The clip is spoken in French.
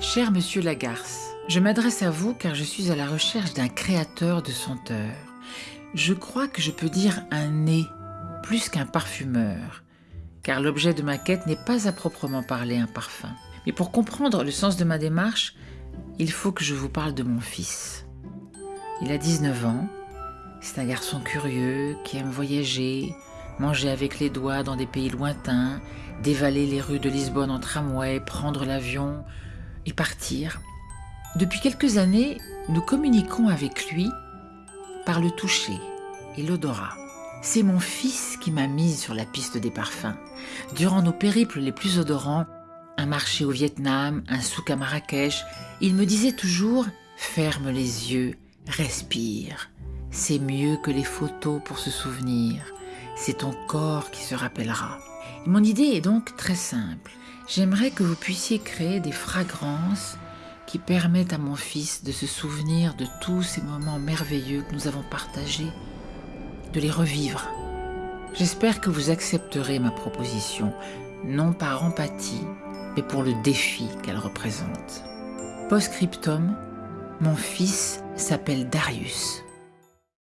Cher monsieur Lagarce, je m'adresse à vous car je suis à la recherche d'un créateur de senteurs. Je crois que je peux dire un nez plus qu'un parfumeur, car l'objet de ma quête n'est pas à proprement parler un parfum. Mais pour comprendre le sens de ma démarche, il faut que je vous parle de mon fils. Il a 19 ans, c'est un garçon curieux qui aime voyager, manger avec les doigts dans des pays lointains, dévaler les rues de Lisbonne en tramway, prendre l'avion et partir. Depuis quelques années, nous communiquons avec lui par le toucher et l'odorat. C'est mon fils qui m'a mise sur la piste des parfums. Durant nos périples les plus odorants, un marché au Vietnam, un souk à Marrakech, il me disait toujours « ferme les yeux, respire, c'est mieux que les photos pour se souvenir, c'est ton corps qui se rappellera ». Mon idée est donc très simple. J'aimerais que vous puissiez créer des fragrances qui permettent à mon fils de se souvenir de tous ces moments merveilleux que nous avons partagés, de les revivre. J'espère que vous accepterez ma proposition, non par empathie, mais pour le défi qu'elle représente. Postscriptum, mon fils s'appelle Darius.